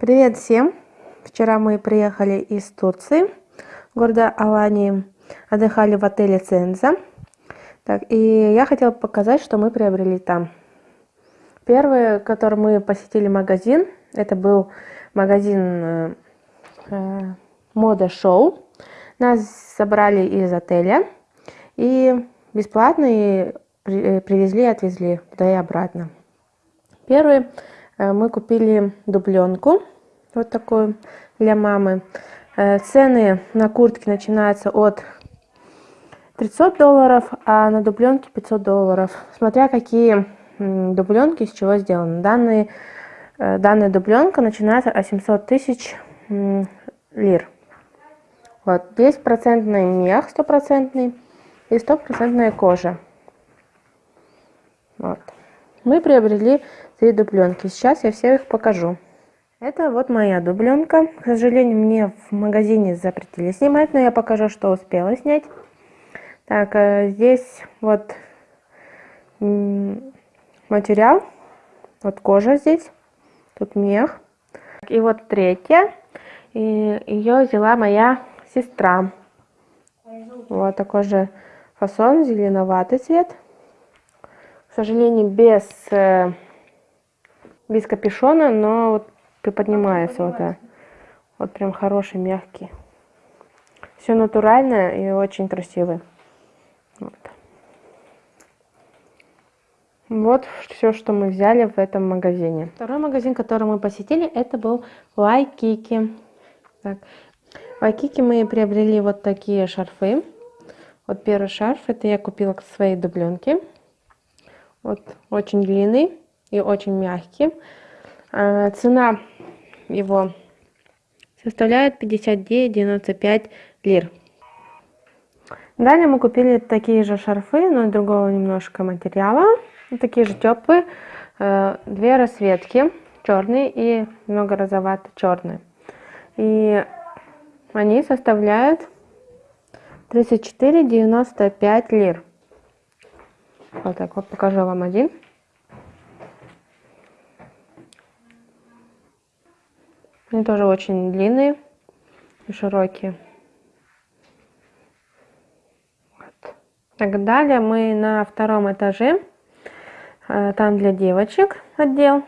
Привет всем! Вчера мы приехали из Турции, города Алании, отдыхали в отеле Ценза. Так, и я хотела показать, что мы приобрели там. Первый, который мы посетили магазин, это был магазин э, э, Мода Шоу. Нас забрали из отеля и бесплатно и при, привезли и отвезли туда и обратно. Первый Э, мы купили дубленку, вот такую для мамы. Э, цены на куртки начинаются от 300 долларов, а на дубленке 500 долларов, смотря какие дубленки из чего сделаны. Данные, э, данная дубленка начинается от 700 тысяч лир. Вот, здесь процентный мех, стопроцентный, и стопроцентная кожа. Вот. Мы приобрели три дубленки. Сейчас я все их покажу. Это вот моя дубленка. К сожалению, мне в магазине запретили снимать, но я покажу, что успела снять. Так, э, здесь вот материал, вот кожа здесь, тут мех. И вот третья, и ее взяла моя сестра. Вот такой же фасон, зеленоватый цвет. К сожалению, без э, без капюшона, но вот приподнимается вот, да. вот прям хороший, мягкий. Все натуральное и очень красивый. Вот. Вот все, что мы взяли в этом магазине. Второй магазин, который мы посетили, это был Вайкики. Так. В Вайкики мы приобрели вот такие шарфы. Вот первый шарф, это я купила к своей дубленке. Вот очень длинный и очень мягкий. А, цена его составляет 59,95 лир. Далее мы купили такие же шарфы, но другого немножко материала. Такие же теплые. Э, две расцветки, черный и немного розовато-черный. И они составляют 34,95 лир. Вот так вот покажу вам один. Они тоже очень длинные и широкие. Вот. Так, далее мы на втором этаже. Э, там для девочек отдел.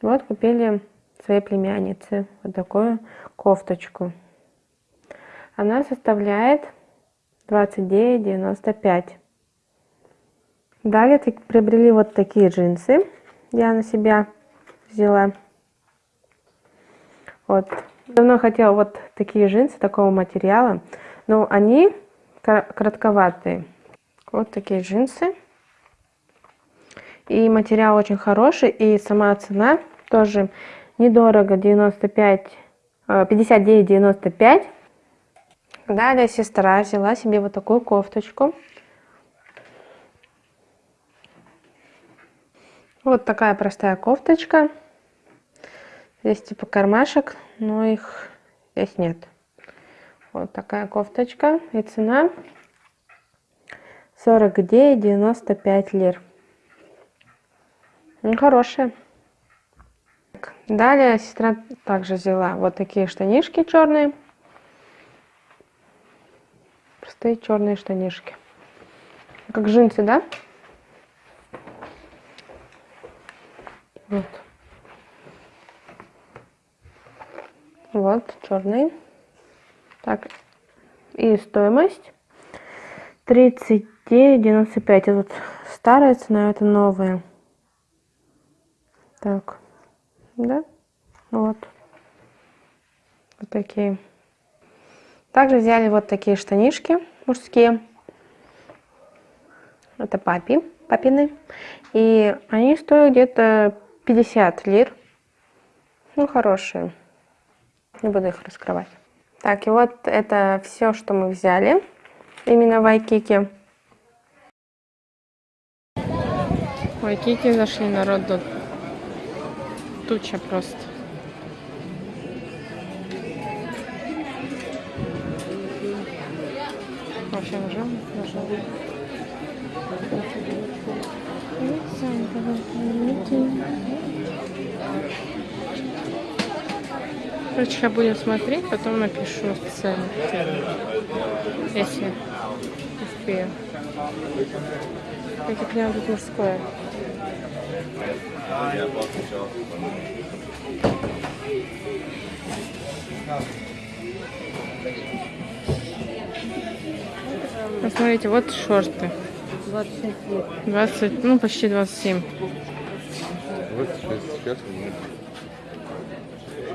Вот купили своей племяннице вот такую кофточку. Она составляет 29,95. Далее приобрели вот такие джинсы. Я на себя взяла. Вот. Давно хотела вот такие джинсы такого материала, но они коротковатые. Вот такие джинсы. И материал очень хороший, и сама цена тоже недорого, 95, 59,95. Далее сестра взяла себе вот такую кофточку. Вот такая простая кофточка. Здесь типа кармашек, но их здесь нет. Вот такая кофточка. И цена 49,95 лир. Ну, хорошая. Далее сестра также взяла вот такие штанишки черные. Простые черные штанишки. Как джинсы, да? Вот. Вот, черный. Так, и стоимость 39,95. Это вот старая цена, это новая. Так, да, вот. Вот такие. Также взяли вот такие штанишки мужские. Это папи, папины. И они стоят где-то 50 лир. Ну, хорошие. Не буду их раскрывать. Так, и вот это все, что мы взяли. Именно в Айкике. В Айкике зашли народ тут. Туча просто. Вообще нажал? Нажал. Короче, я будем смотреть, потом напишу цену. Если успею. Я поняла, тут мужское. Посмотрите, вот шорты. 25 лет. 20, ну почти 27. 26 сейчас.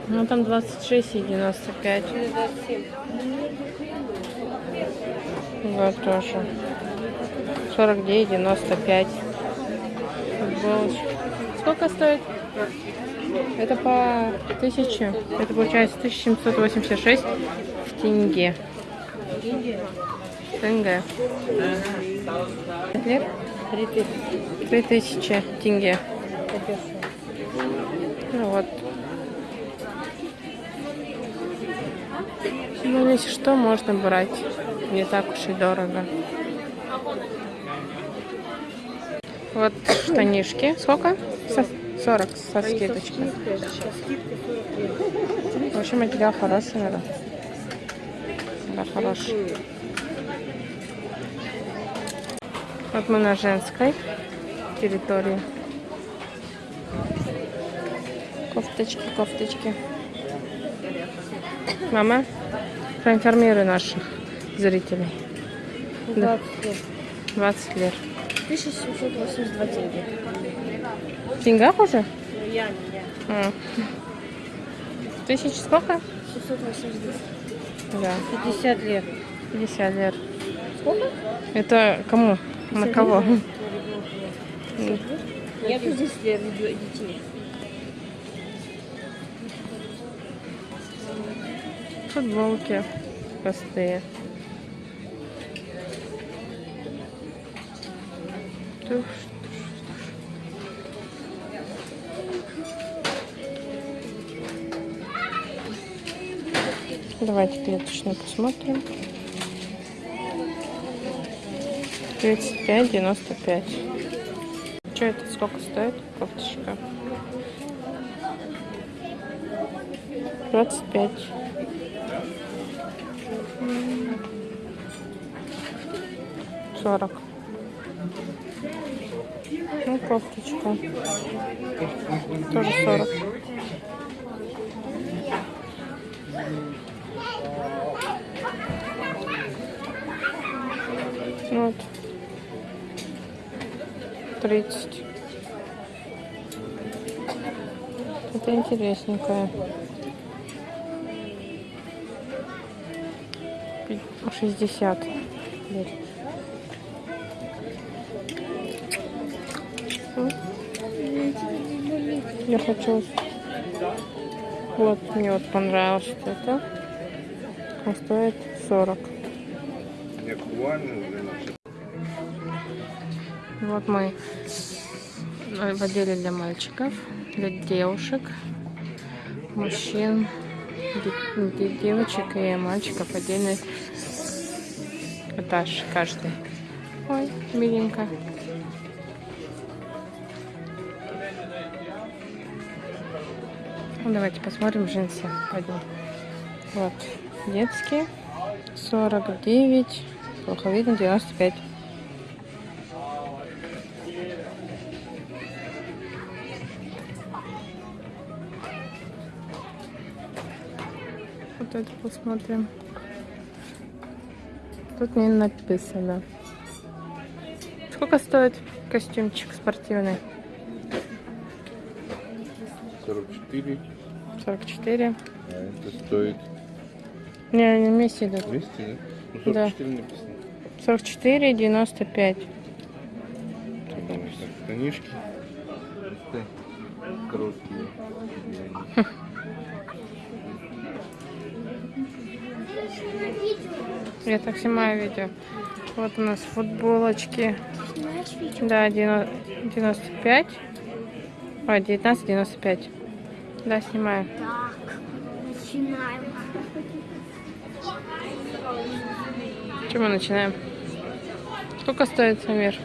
Ну там 26 и 95. 27. Вот тоже. 49, 95. Футболочка. Сколько стоит? Это по 1000. Это получается 1786 в тенге. Тенге. 3000. 3000 тенге. Ну вот. Ну, если что, можно брать. Не так уж и дорого. Вот штанишки. Сколько? Со- 40 со скидочкой. В общем, материал хороший, наверное. Да, хороший. Вот мы на женской территории. Кофточки, кофточки. Мама, проинформируй наших зрителей. 20 лет. 20 лет. 1782 тенге. В деньгах уже? Я, я. А. Тысяч сколько? 682. Да, 50 лет. 50 лет. Сколько? Это кому? На кого? Нету здесь для детей. Футболки простые. Давайте клеточную посмотрим. 35, 95. Что это? Сколько стоит кофточка? 25. Сорок. Ну, кофточка. Тоже сорок. Вот. Тридцать. Это интересненькое. Пи- 60 лет. Я хочу... Вот, мне вот понравилось это. Он стоит 40. Не актуально уже наше. Вот мы в отделе для мальчиков, для девушек, мужчин, де- де- девочек и мальчиков отдельный этаж каждый. Ой, миленько. Ну, давайте посмотрим джинсы. Пойдем. Вот, детские. 49, плохо видно, 95. Вот это посмотрим. Тут не написано. Сколько стоит костюмчик спортивный? 44, 44. а это стоит Не, они вместе идут. 200, да? Ну, Да. 44 написано. 44, 95. Так, штанишки. Это Короткие. Я так снимаю видео. Вот у нас футболочки. Да, 90 95. Ой, 19,95. Да, снимаю. Так, начинаем. Что мы начинаем? Сколько стоит Самир?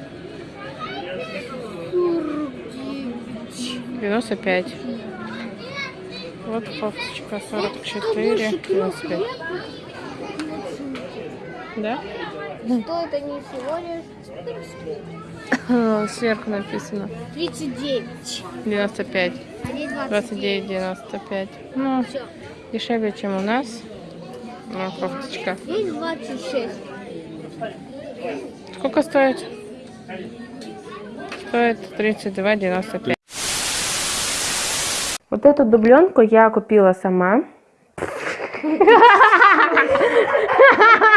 95. Вот кофточка 44, 95. Да? Стоит они всего лишь Сверху написано 39. 95. А здесь 29, 95. Ну, Все. дешевле, чем у нас. Ну, кофточка. Здесь 26. Сколько стоит? Стоит 32,95. Вот эту дубленку я купила сама.